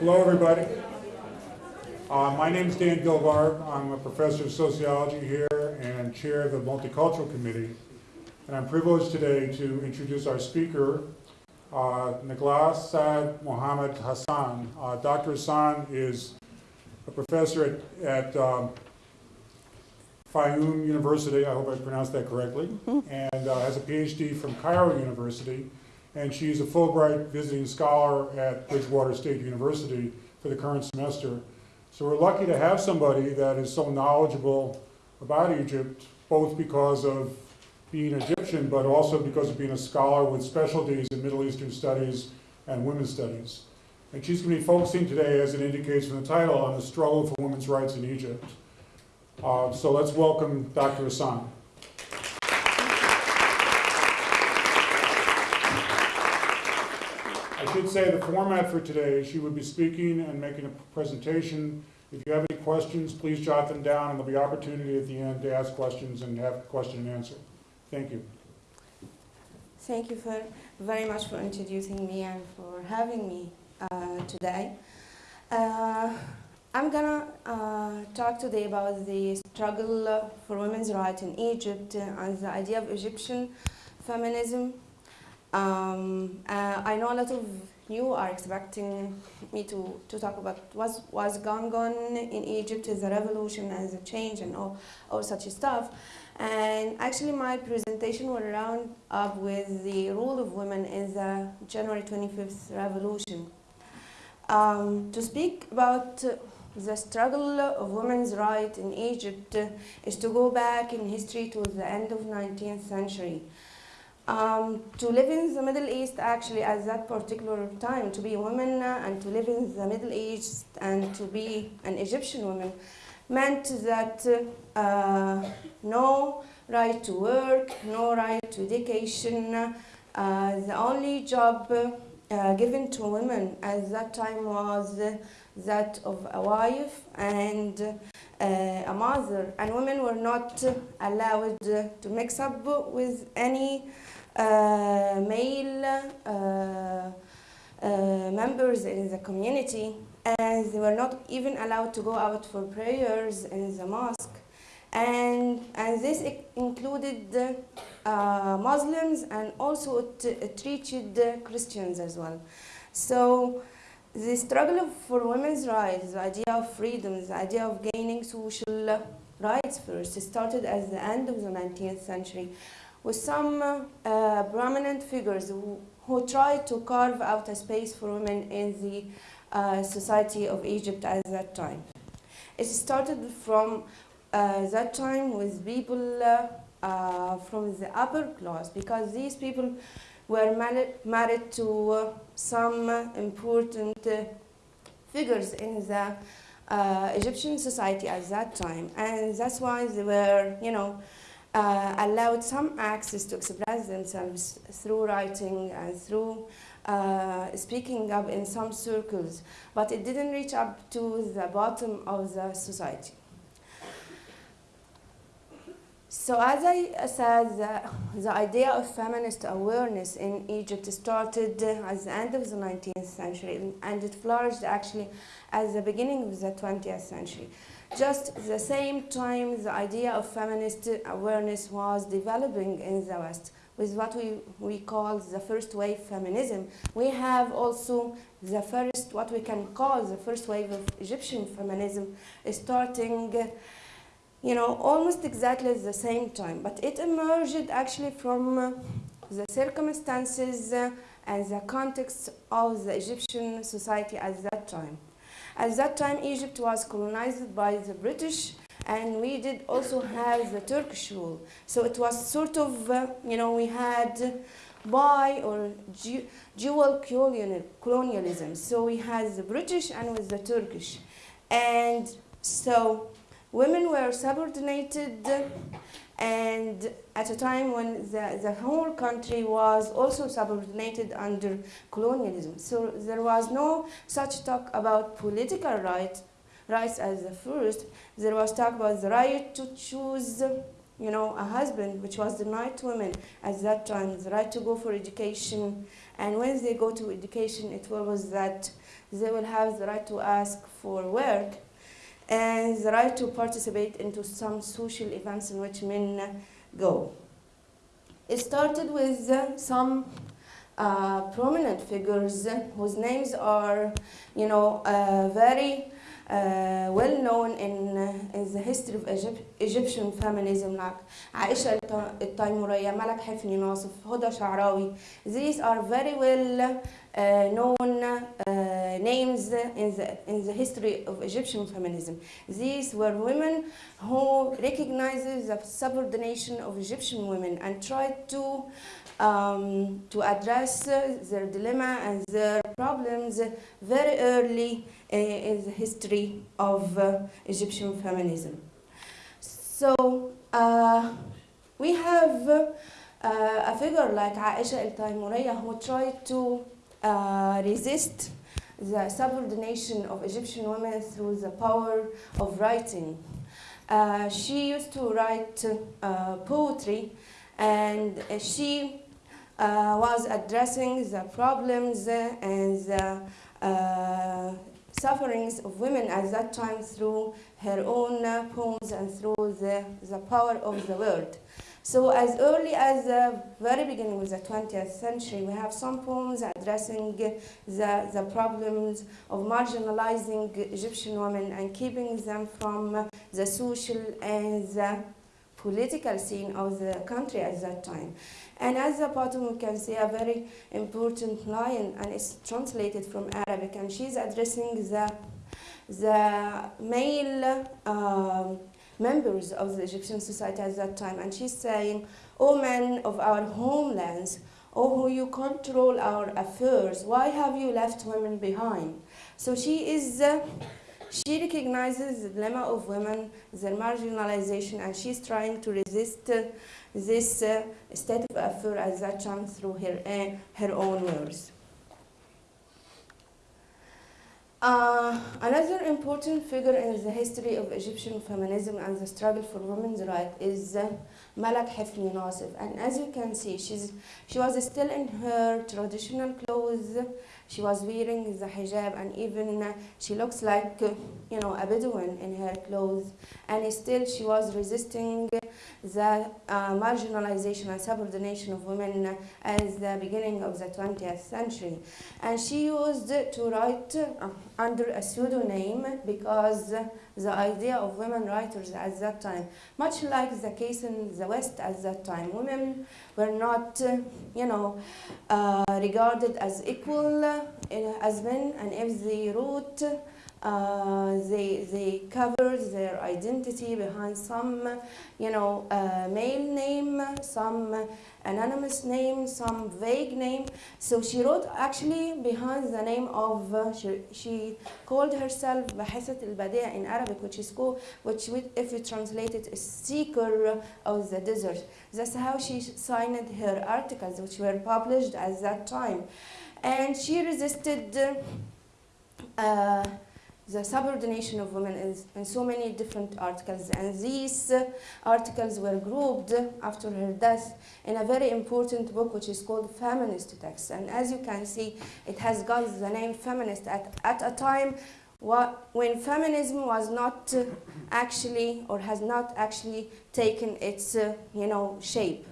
Hello, everybody. Uh, my name is Dan Gilbarb. I'm a professor of sociology here and chair of the Multicultural Committee. And I'm privileged today to introduce our speaker, uh, Nagla Saad Mohammed Hassan. Uh, Dr. Hassan is a professor at, at um, Fayoum University, I hope I pronounced that correctly, and uh, has a PhD from Cairo University. And she's a Fulbright visiting scholar at Bridgewater State University for the current semester. So we're lucky to have somebody that is so knowledgeable about Egypt, both because of being Egyptian, but also because of being a scholar with specialties in Middle Eastern studies and women's studies. And she's going to be focusing today, as it indicates from the title, on the struggle for women's rights in Egypt. Uh, so let's welcome Dr. Hassan. Should say the format for today, she would be speaking and making a presentation. If you have any questions, please jot them down, and there'll be opportunity at the end to ask questions and have question and answer. Thank you. Thank you for very much for introducing me and for having me uh, today. Uh, I'm gonna uh, talk today about the struggle for women's rights in Egypt and the idea of Egyptian feminism. Um, uh, I know a lot of you are expecting me to, to talk about what's, what's on in Egypt as a revolution, as a change and all, all such stuff. And actually my presentation will round up with the role of women in the January 25th revolution. Um, to speak about the struggle of women's rights in Egypt is to go back in history to the end of 19th century. Um, to live in the Middle East actually at that particular time, to be a woman uh, and to live in the Middle East and to be an Egyptian woman meant that uh, no right to work, no right to education, uh, the only job uh, given to women at that time was that of a wife and uh, a mother. And women were not allowed to mix up with any male members in the community. And they were not even allowed to go out for prayers in the mosque. And, and this included uh, Muslims and also it treated Christians as well. So the struggle for women's rights, the idea of freedom, the idea of gaining social rights first, started at the end of the 19th century with some uh, prominent figures who, who tried to carve out a space for women in the uh, society of Egypt at that time. It started from uh, that time with people uh, uh, from the upper class because these people were married, married to uh, some important figures in the Egyptian society at that time and that's why they were, you know, uh, allowed some access to express themselves through writing and through uh, speaking up in some circles, but it didn't reach up to the bottom of the society. So as I said, the, the, idea of feminist awareness in Egypt started at the end of the 19th century and it flourished actually at the beginning of the 20th century. Just the same time the idea of feminist awareness was developing in the West with what we, we call the first wave feminism. We have also the first, what we can call the first wave of Egyptian feminism starting, you know, almost exactly at the same time. But it emerged actually from the circumstances and the context of the Egyptian society at that time. At that time, Egypt was colonized by the British and we did also have the Turkish rule. So it was sort of, uh, you know, we had bi or dual colonialism. So we had the British and with the Turkish. And so women were subordinated and at a time when the, the whole country was also subordinated under colonialism. So there was no such talk about political rights rights as the first. There was talk about the right to choose you know, a husband, which was denied to women at that time, the right to go for education. And when they go to education, it was that they will have the right to ask for work and the right to participate into some social events in which men go. It started with uh, some uh, prominent figures whose names are, you know, uh, very uh, well known in, in the history of Egypt, Egyptian feminism like Aisha Al-Taymuriya, Malak Hifni Nasif, Huda Sha'rawi. These are very well known uh, names in the, in the history of Egyptian feminism. These were women who recognized the subordination of Egyptian women and tried to um, to address uh, their dilemma and their problems very early uh, in the history of uh, Egyptian feminism. So uh, we have uh, a figure like Aisha al-Taymuriyya who tried to uh, resist the subordination of Egyptian women through the power of writing. Uh, she used to write uh, poetry and uh, she uh, was addressing the problems and the uh, sufferings of women at that time through her own uh, poems and through the, the power of the word. So as early as the very beginning of the 20th century, we have some poems addressing the, the problems of marginalizing Egyptian women and keeping them from the social and the political scene of the country at that time. And at the bottom, we can see a very important line, and it's translated from Arabic, and she's addressing the, the male um, members of the Egyptian society at that time, and she's saying, O men of our homelands, O who you control our affairs, why have you left women behind? So she is. Uh, she recognizes the dilemma of women, their marginalization, and she's trying to resist uh, this uh, state of affair at that time through her, uh, her own words. Uh, another important figure in the history of Egyptian feminism and the struggle for women's rights is uh, Malak Hafni Nasif. And as you can see, she's, she was still in her traditional clothes. She was wearing the hijab and even uh, she looks like, uh, you know, a Bedouin in her clothes. And still she was resisting the uh, marginalization and subordination of women as the beginning of the 20th century. And she used to write uh, under a pseudonym because the idea of women writers at that time, much like the case in the West at that time, women were not, uh, you know, uh, regarded as equal uh, as men, and if they wrote, uh, they, they covered their identity behind some, you know, uh, male name, some anonymous name, some vague name. So she wrote actually behind the name of, uh, she, she called herself Bahisat al-Badia in Arabic, which is called, which we, if we translate it, is seeker of the desert. That's how she signed her articles, which were published at that time. And she resisted uh, the subordination of women is in so many different articles. And these uh, articles were grouped after her death in a very important book which is called feminist text and as you can see it has got the name feminist at, at a time when feminism was not uh, actually or has not actually taken its uh, you know shape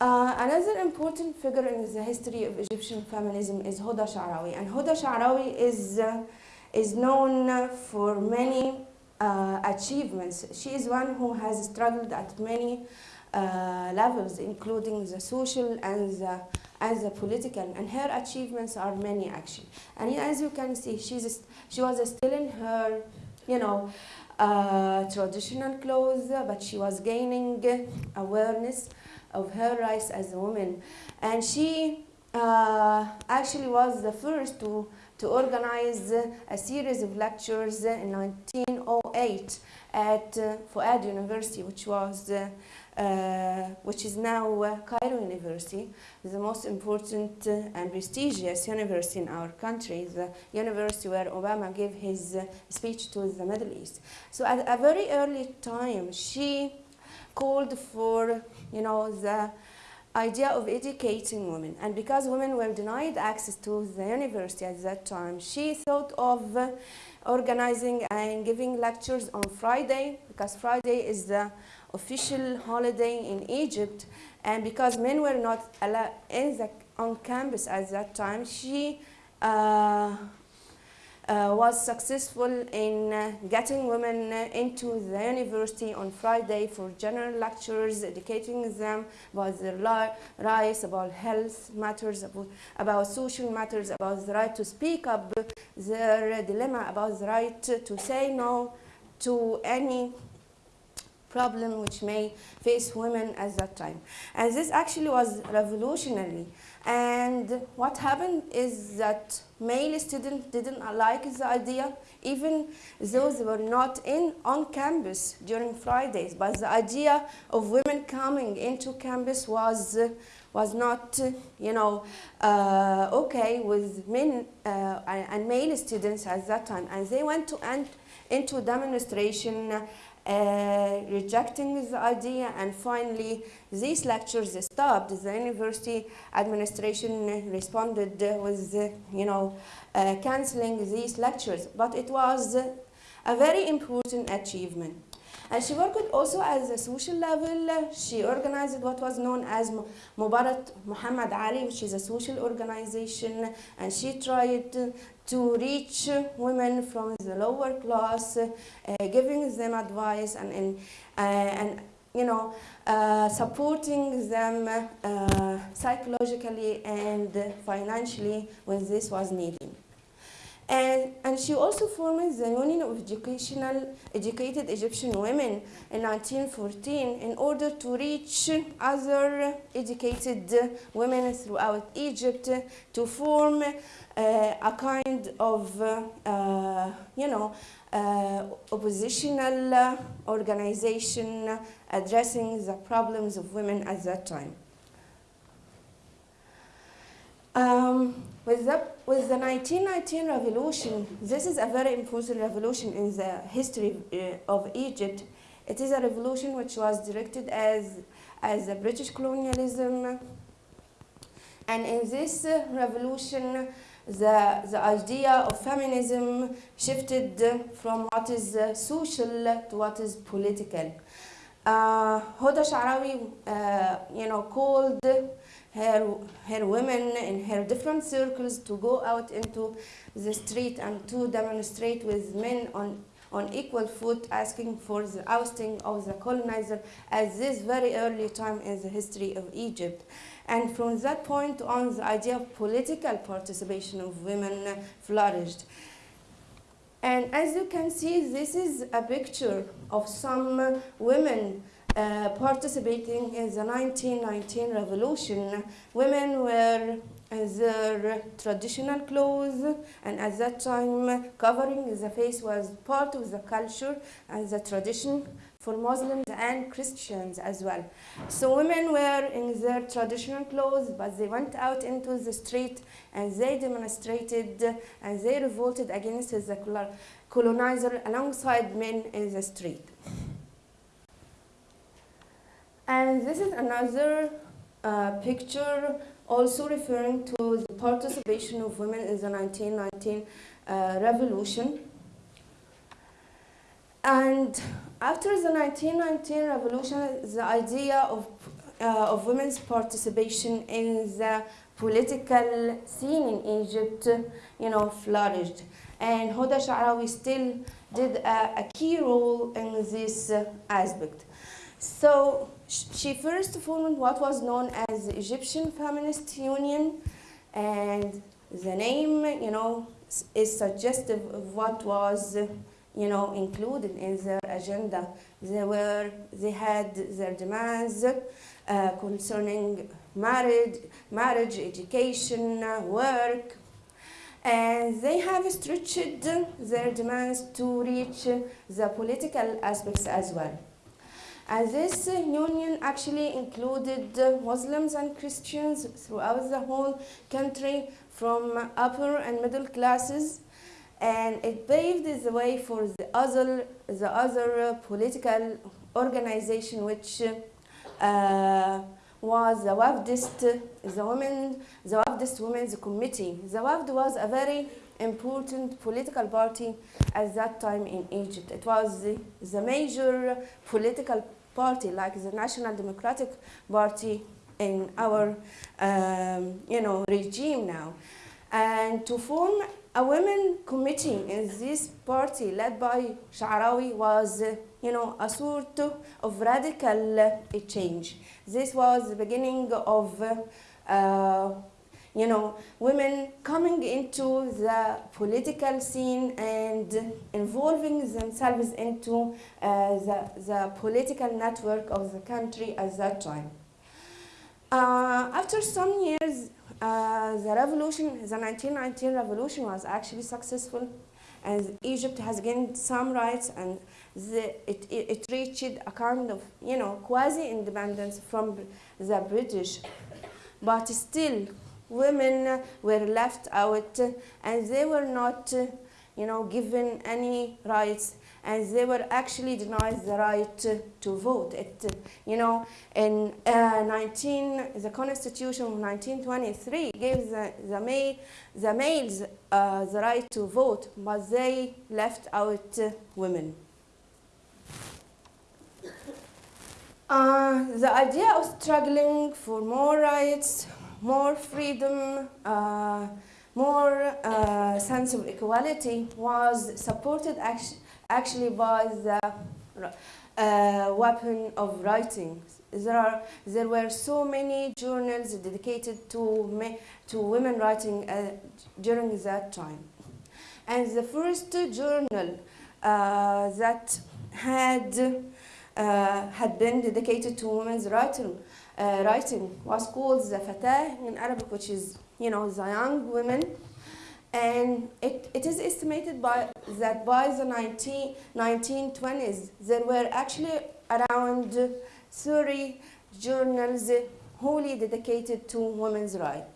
uh, another important figure in the history of Egyptian feminism is Huda Sha'rawi. And Huda Sha'rawi is, uh, is known for many uh, achievements. She is one who has struggled at many uh, levels, including the social and the, and the political. And her achievements are many, actually. And as you can see, she's, she was still in her, you know, uh, traditional clothes, but she was gaining awareness of her rights as a woman. And she uh, actually was the first to, to organize a series of lectures in 1908 at uh, University, which was uh, uh, which is now uh, Cairo University, the most important uh, and prestigious university in our country, the university where Obama gave his uh, speech to the Middle East. So at a very early time, she called for, you know, the idea of educating women. And because women were denied access to the university at that time, she thought of uh, organizing and giving lectures on Friday, because Friday is the official holiday in Egypt. And because men were not in the, on campus at that time, she uh, was successful in uh, getting women uh, into the university on Friday for general lectures, educating them about their rights, about health matters, about, about social matters, about the right to speak up, their dilemma about the right to say no to any problem which may face women at that time. And this actually was revolutionary. And what happened is that male students didn't like the idea, even those who were not in on campus during Fridays. But the idea of women coming into campus was uh, was not, uh, you know, uh, okay with men uh, and and male students at that time. And they went to and into demonstration uh, rejecting the idea and finally these lectures stopped. The university administration responded with, uh, you know, uh, cancelling these lectures. But it was a very important achievement. And she worked also at the social level. She organized what was known as Mabarrat Muhammad Ali, which is a social organization, and she tried to- reach women from the lower class, uh, giving them advice and, and, uh, and you know, uh, supporting them uh, psychologically and financially when this was needed. And, and she also formed the Union of Educational Educated Egyptian Women in 1914 in order to reach other educated women throughout Egypt to form uh, a kind of, uh, you know, uh, oppositional organization addressing the problems of women at that time. Um, with, the, with the 1919 revolution, this is a very important revolution in the history uh, of Egypt. It is a revolution which was directed as, as a British colonialism. And in this uh, revolution, the, the idea of feminism shifted from what is uh, social to what is political. Uh, Hoda Sha'rawi, uh, you know, called her, her women in her different circles to go out into the street and to demonstrate with men on, on equal foot, asking for the ousting of the colonizer at this very early time in the history of Egypt. And from that point on, the idea of political participation of women flourished. And as you can see, this is a picture of some women uh, participating in the 1919 revolution. Women were in their traditional clothes, and at that time, covering the face was part of the culture and the tradition for Muslims and Christians as well. So women were in their traditional clothes, but they went out into the street and they demonstrated and they revolted against the colo- colonizer alongside men in the street. And this is another uh, picture also referring to the participation of women in the 1919 uh, revolution. And after the 1919 revolution, the idea of, uh, of women's participation in the political scene in Egypt, you know, flourished. And Hoda Sha'rawi still did a, a key role in this uh, aspect. So she first formed what was known as the Egyptian Feminist Union, and the name, you know, is suggestive of what was, you know, included in their agenda. They were, they had their demands uh, concerning marriage, marriage, education, work, and they have stretched their demands to reach the political aspects as well. And this union actually included Muslims and Christians throughout the whole country from upper and middle classes and it paved the way for the other, the other political organization which uh, was the Wafdist, the women, the Wafdist Women's Committee. The Wafd was a very important political party at that time in Egypt. It was the, the major political party, like the National Democratic Party in our, um, you know, regime now. And to form a women committee in this party led by Sha'rawi was, uh, you know, a sort of radical uh, change. This was the beginning of, uh, you know, women coming into the political scene and involving themselves into uh, the, the political network of the country at that time. Uh, after some years, uh, the revolution, the 1919 revolution was actually successful and Egypt has gained some rights and the, it, it, it reached a kind of, you know, quasi-independence from the British. But still, women were left out and they were not, you know, given any rights and they were actually denied the right to, vote. It, you know, in uh, 19, the Constitution of 1923 gave the, the, male, the males uh, the right to vote, but they left out uh, women. The idea of struggling for more rights, more freedom, uh, more uh, sense of equality was supported actually actually by the uh, weapon of writing. There, are, there were so many journals dedicated to, to women writing uh, during that time. And the first journal uh, that had, uh, had been dedicated to women's writing, uh, writing was called the in Arabic, which is, you know, the young women and it, it is estimated by, that by the 19, 1920s, there were actually around 30 journals wholly dedicated to women's rights.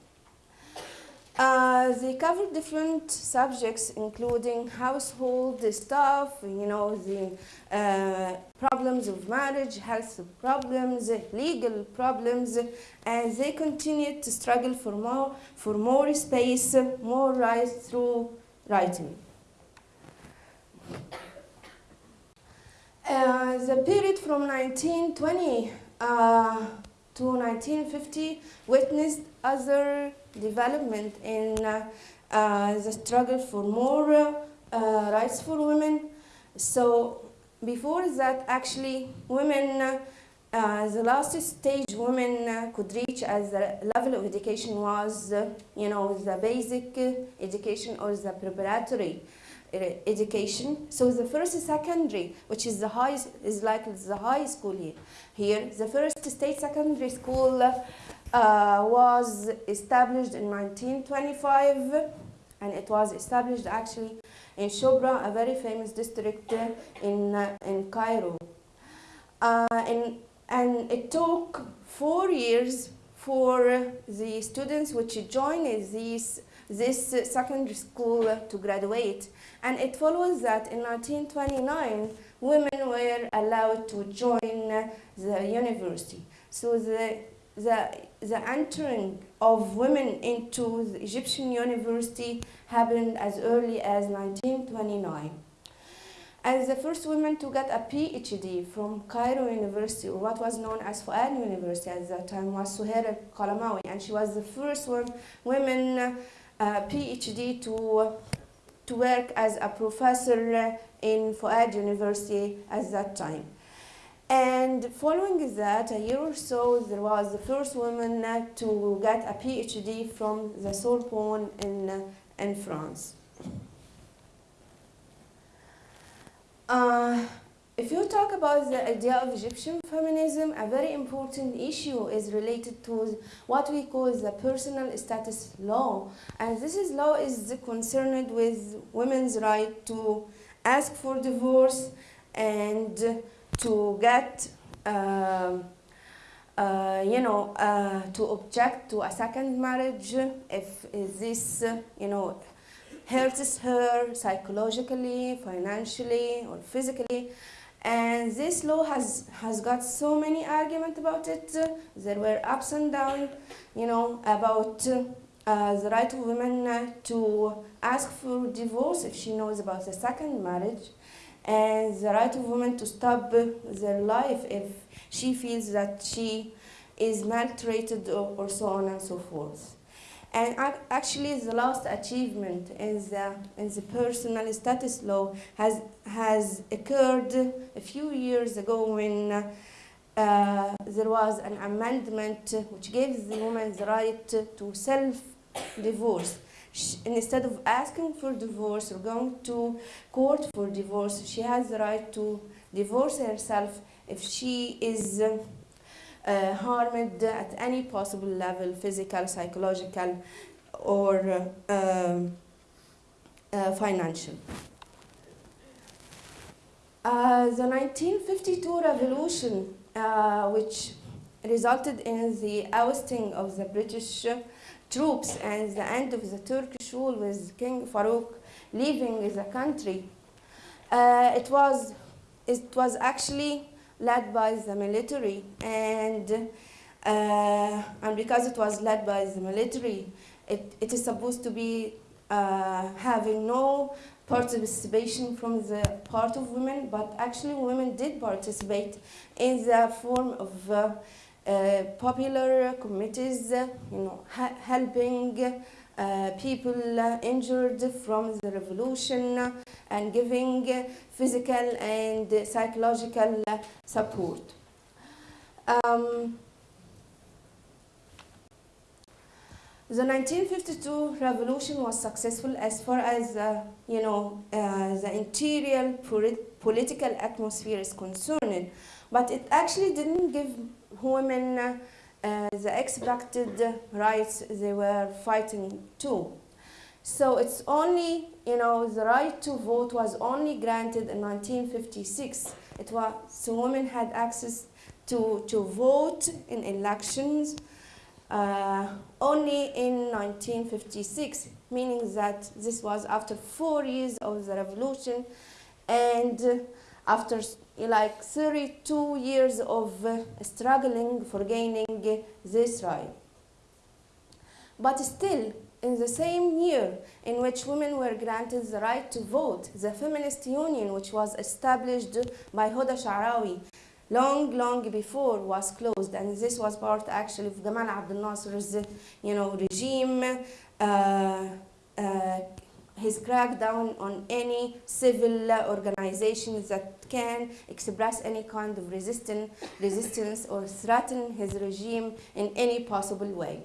Uh, they covered different subjects, including household stuff, you know, the uh, problems of marriage, health problems, legal problems, and they continued to struggle for more, for more space, more rights through writing. Uh, the period from 1920 uh, to 1950 witnessed other development in uh, uh, the struggle for more uh, rights for women. So before that, actually, women, uh, uh, the last stage women uh, could reach as the level of education was, you know, the basic education or the preparatory education. So the first secondary, which is the highest, is like the high school here. Here, the first state secondary school uh, was established in 1925 and it was established actually in Shobra, a very famous district in, uh, in Cairo. Uh, and, and it took four years for the students which joined this, this secondary school to graduate. And it follows that in 1929, women were allowed to join the university. So the the, the entering of women into the Egyptian university happened as early as 1929. And the first woman to get a PhD from Cairo University, or what was known as Fuad University at that time, was Suhair Kalamawi, and she was the first one, women uh, PhD to, to work as a professor in Fuad University at that time. And following that, a year or so, there was the first woman to get a PhD from the Sorbonne in, in France. Uh, if you talk about the idea of Egyptian feminism, a very important issue is related to what we call the personal status law. And this is law is concerned with women's right to ask for divorce and to get, um, uh, you know, uh, to object to a second marriage if this, you know, hurts her psychologically, financially, or physically. And this law has, has got so many arguments about it. There were ups and downs, you know, about uh, the right of women to ask for divorce if she knows about the second marriage, and the right of women to stop their life if she feels that she is maltreated or, or so on and so forth. And actually, the last achievement in the, in the personal status law has, has occurred a few years ago when uh, there was an amendment which gives the woman the right to self Instead of asking for divorce or going to court for divorce, she has the right to divorce herself if she is uh, harmed at any possible level physical, psychological, or uh, um, uh, financial. Uh, the 1952 revolution, uh, which resulted in the ousting of the British troops and the end of the Turkish rule with King Farouk leaving the country, uh, it was it was actually led by the military and uh, and because it was led by the military, it, it is supposed to be uh, having no participation from the part of women, but actually women did participate in the form of uh, popular committees, uh, you know, helping uh, people uh, injured from the revolution uh, and giving uh, physical and uh, psychological uh, support. Um, the 1952 revolution was successful as far as uh, you know uh, the interior polit- political atmosphere is concerned, but it actually didn't give women uh, the expected rights they were fighting to. So it's only, you know, the right to vote was only granted in 1956. It was so women had access to, to vote in elections uh, only in 1956, meaning that this was after four years of the revolution and after like 32 years of uh, struggling for gaining uh, this right. But still, in the same year in which women were granted the right to vote, the Feminist Union, which was established by Huda Sha'rawi long, long before, was closed. And this was part actually of Gamal Abdel Nasser's, you know, regime, uh, uh, his crackdown on any civil organizations that can express any kind of resistance, resistance or threaten his regime in any possible way.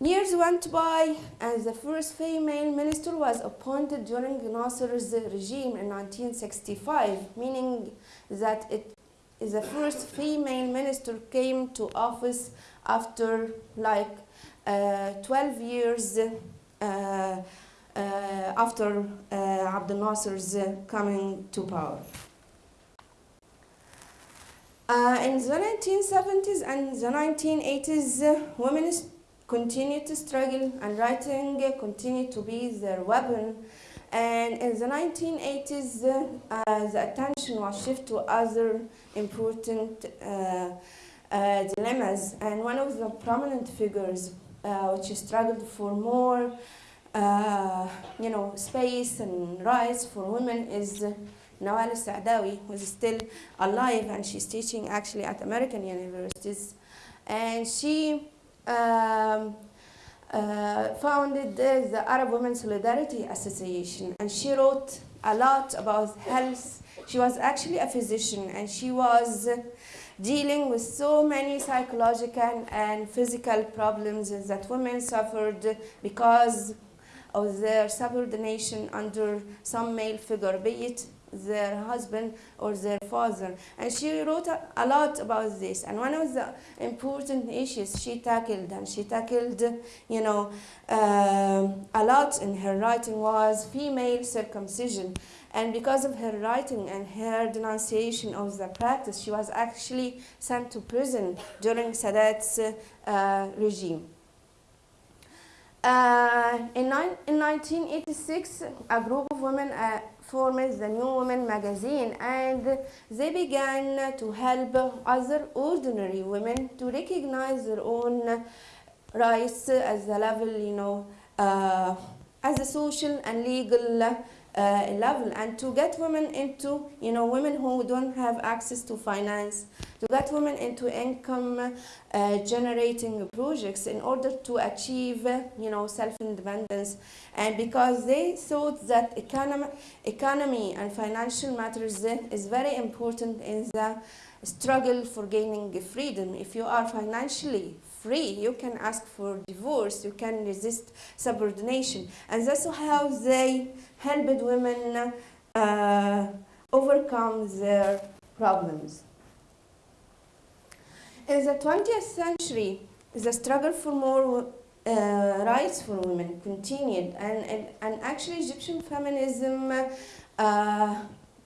Years went by, and the first female minister was appointed during Nasser's regime in 1965, meaning that it is the first female minister came to office after like uh, 12 years uh, after uh, Abdel Nasser's uh, coming to power. Uh, in the 1970s and the 1980s, uh, women continued to struggle and writing uh, continued to be their weapon. And in the 1980s, uh, uh, the attention was shifted to other important uh, uh, dilemmas. And one of the prominent figures uh, which struggled for more uh, you know, space and rights for women is uh, Nawal Sa'dawi, who is still alive and she's teaching actually at American universities. And she um, uh, founded uh, the Arab Women Solidarity Association and she wrote a lot about health. She was actually a physician and she was uh, dealing with so many psychological and physical problems that women suffered because of their subordination under some male figure, be it their husband or their father. And she wrote a, a lot about this. And one of the important issues she tackled, and she tackled, you know, um, a lot in her writing was female circumcision. And because of her writing and her denunciation of the practice, she was actually sent to prison during Sadat's uh, regime. Uh, in, in 1986, a group of women uh, formed the New Women magazine and they began to help other ordinary women to recognize their own rights as a level, you know, uh, as a social and legal uh, level and to get women into, you know, women who don't have access to finance, to get women into income uh, generating projects in order to achieve, uh, you know, self-independence. And because they thought that economy, economy and financial matters uh, is very important in the struggle for gaining freedom. If you are financially free, you can ask for divorce, you can resist subordination. And that's how they helped women uh, overcome their problems. In the 20th century, the struggle for more uh, rights for women continued, and, and, and actually Egyptian feminism uh,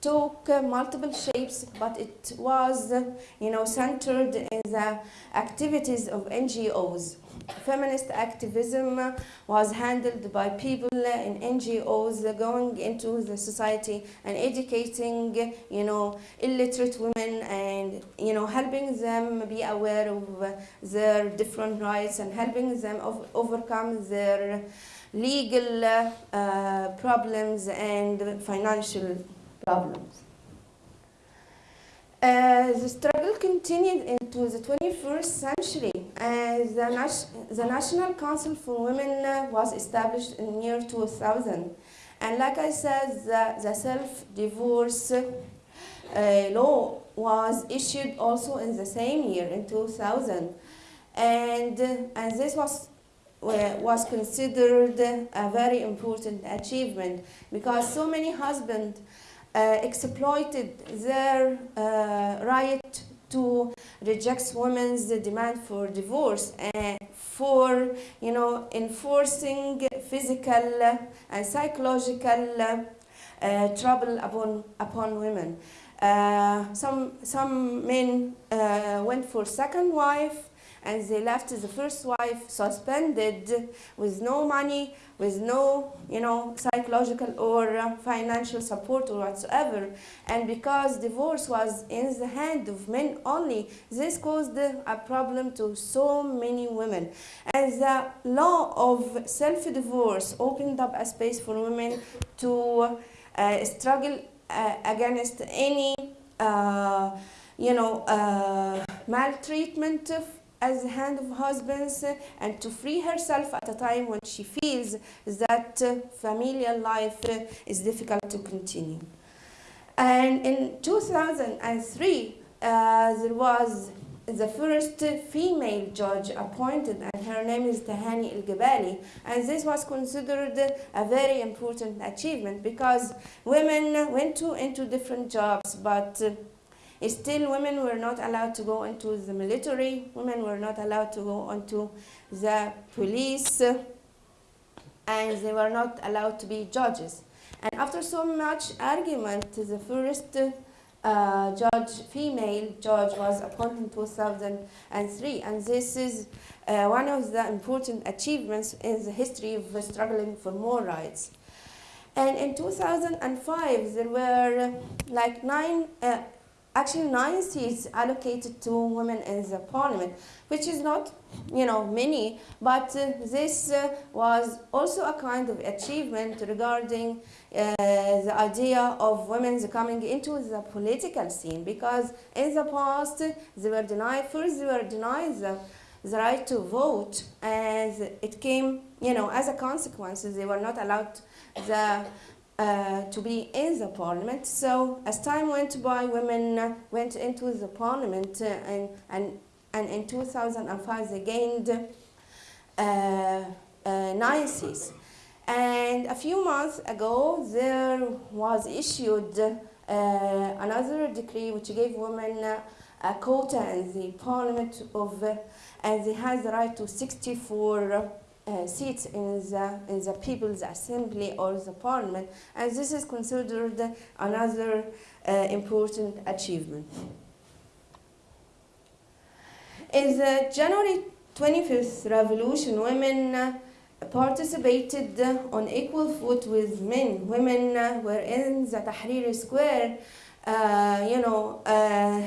took uh, multiple shapes, but it was, uh, you know, centered in the activities of NGOs. Feminist activism was handled by people in NGOs going into the society and educating, you know, illiterate women and, you know, helping them be aware of their different rights and helping them overcome their legal uh, problems and financial problems. Uh, the struggle continued into the 21st century as the, the National Council for Women uh, was established in year 2000. And like I said, the, the self-divorce uh, law was issued also in the same year, in 2000. And, and this was was considered a very important achievement because so many husbands uh, exploited their uh, right to reject women's demand for divorce and for you know enforcing physical and psychological uh, trouble upon upon women. Uh, some some men uh, went for second wife and they left the first wife suspended with no money, with no, you know, psychological or uh, financial support or whatsoever. And because divorce was in the hand of men only, this caused a problem to so many women. And the law of self-divorce opened up a space for women to uh, struggle uh, against any, uh, you know, uh, maltreatment as the hand of husbands and to free herself at a time when she feels that uh, familial life uh, is difficult to continue. And in 2003, uh, there was the first female judge appointed and her name is Tahani El-Gebali and this was considered a very important achievement because women went to, into different jobs but Still, women were not allowed to go into the military, women were not allowed to go into the police, and they were not allowed to be judges. And after so much argument, the first uh, judge, female judge, was appointed in 2003. And this is uh, one of the important achievements in the history of struggling for more rights. And in 2005, there were like nine, uh, actually nine seats allocated to women in the parliament, which is not, you know, many, but uh, this uh, was also a kind of achievement regarding uh, the idea of women coming into the political scene, because in the past they were denied, first they were denied the, the right to vote, and it came, you know, as a consequence, they were not allowed the uh, to be in the parliament. So as time went by, women uh, went into the parliament uh, and, and, and in 2005 they gained nine seats. And a few months ago, there was issued another decree which gave women a quota in the parliament of, and they had the right to 64 uh, seats in the, in the People's Assembly or the Parliament, and this is considered another uh, important achievement. In the January 25th revolution, women uh, participated on equal foot with men. Women uh, were in the Tahrir Square, uh, you know, uh,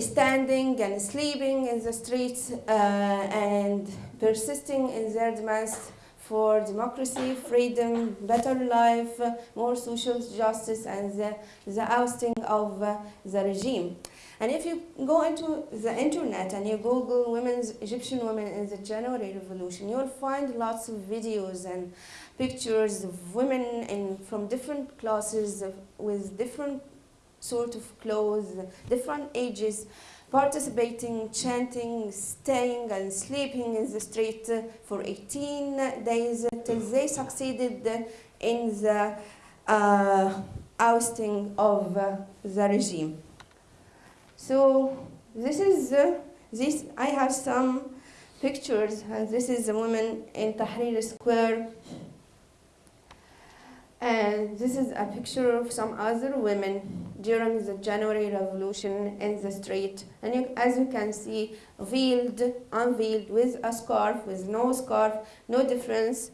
standing and sleeping in the streets uh, and persisting in their demands for democracy, freedom, better life, uh, more social justice, and the, the ousting of uh, the regime. And if you go into the internet and you Google women's Egyptian women in the January Revolution, you'll find lots of videos and pictures of women in, from different classes of, with different sort of clothes, different ages, participating, chanting, staying and sleeping in the street uh, for 18 days till they succeeded in the uh, ousting of uh, the regime. So this is uh, this. I have some pictures, and this is a woman in Tahrir Square. And this is a picture of some other women during the January Revolution in the street. And you, as you can see, veiled, unveiled, with a scarf, with no scarf, no difference.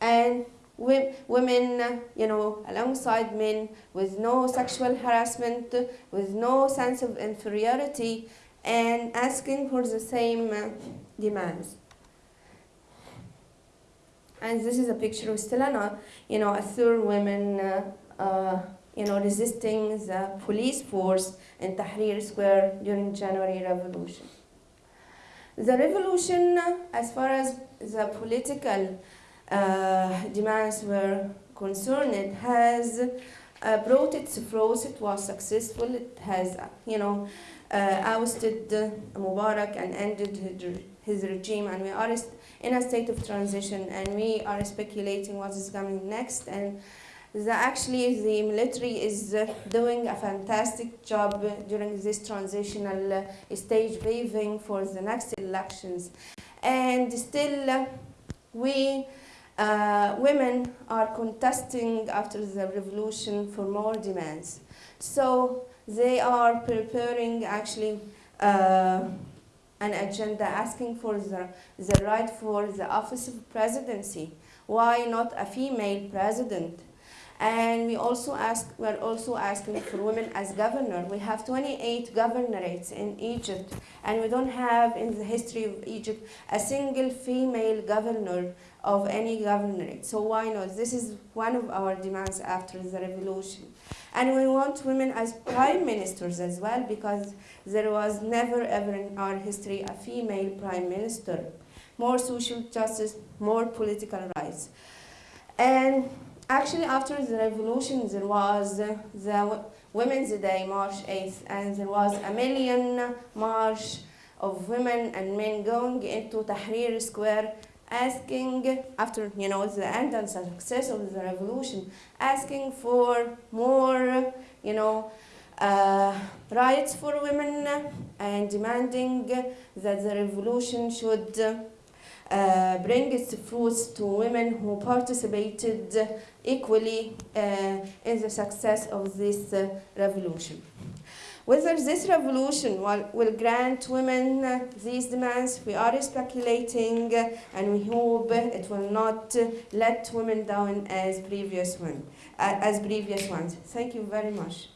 And women, you know, alongside men, with no sexual harassment, with no sense of inferiority, and asking for the same uh, demands. And this is a picture of Stelana, you know, a third woman, uh, uh, you know, resisting the police force in Tahrir Square during January Revolution. The revolution, as far as the political uh, demands were concerned, it has uh, brought its fruits. It was successful. It has, uh, you know, uh, ousted Mubarak and ended his, his regime, and we are in a state of transition, and we are speculating what is coming next. And actually, the military is uh, doing a fantastic job during this transitional uh, stage, paving for the next elections. And still, uh, we uh, women are contesting after the revolution for more demands. So they are preparing actually an agenda asking for the, the right for the office of presidency. Why not a female president? And we also ask, we're also asking for women as governor. We have 28 governorates in Egypt, and we don't have in the history of Egypt a single female governor of any governorate. So why not? This is one of our demands after the revolution. And we want women as prime ministers as well, because there was never ever in our history a female prime minister. More social justice, more political rights. And actually, after the revolution, there was the Women's Day, March 8th, and there was a million march of women and men going into Tahrir Square asking, after you know the end and success of the revolution, asking for more, you know, uh, rights for women and demanding that the revolution should uh, bring its fruits to women who participated equally uh, in the success of this uh, revolution. Whether this revolution will, will grant women uh, these demands, we are speculating, uh, and we hope it will not uh, let women down as previous one, as previous ones. Thank you very much.